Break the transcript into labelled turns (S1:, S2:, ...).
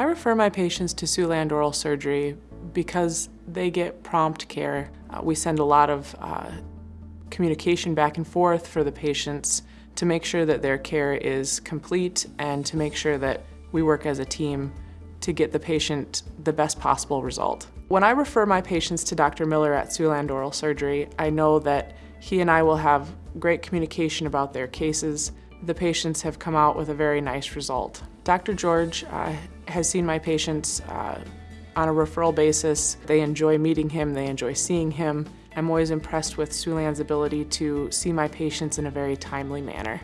S1: I refer my patients to Siouxland Oral Surgery because they get prompt care. Uh, we send a lot of uh, communication back and forth for the patients to make sure that their care is complete and to make sure that we work as a team to get the patient the best possible result. When I refer my patients to Dr. Miller at Siouxland Oral Surgery, I know that he and I will have great communication about their cases. The patients have come out with a very nice result. Dr. George uh, has seen my patients uh, on a referral basis. They enjoy meeting him, they enjoy seeing him. I'm always impressed with Siouxland's ability to see my patients in a very timely manner.